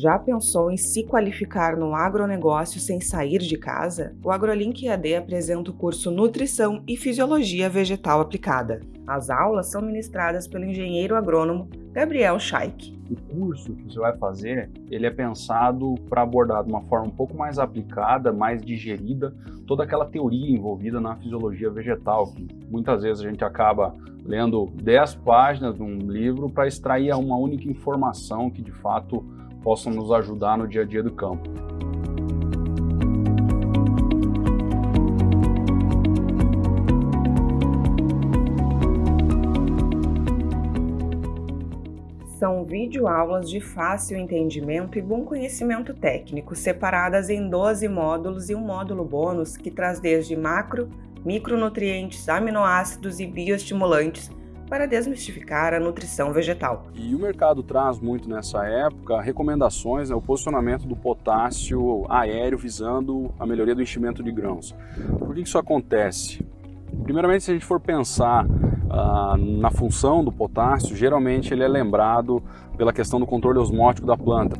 Já pensou em se qualificar no agronegócio sem sair de casa? O AgroLink EAD apresenta o curso Nutrição e Fisiologia Vegetal Aplicada. As aulas são ministradas pelo engenheiro agrônomo Gabriel Scheik. O curso que você vai fazer, ele é pensado para abordar de uma forma um pouco mais aplicada, mais digerida, toda aquela teoria envolvida na fisiologia vegetal, que muitas vezes a gente acaba lendo 10 páginas de um livro para extrair uma única informação que de fato possam nos ajudar no dia a dia do campo. São videoaulas de fácil entendimento e bom conhecimento técnico, separadas em 12 módulos e um módulo bônus que traz desde macro, micronutrientes, aminoácidos e bioestimulantes para desmistificar a nutrição vegetal. E o mercado traz muito nessa época recomendações, né, o posicionamento do potássio aéreo visando a melhoria do enchimento de grãos. Por que isso acontece? Primeiramente, se a gente for pensar ah, na função do potássio, geralmente ele é lembrado pela questão do controle osmótico da planta.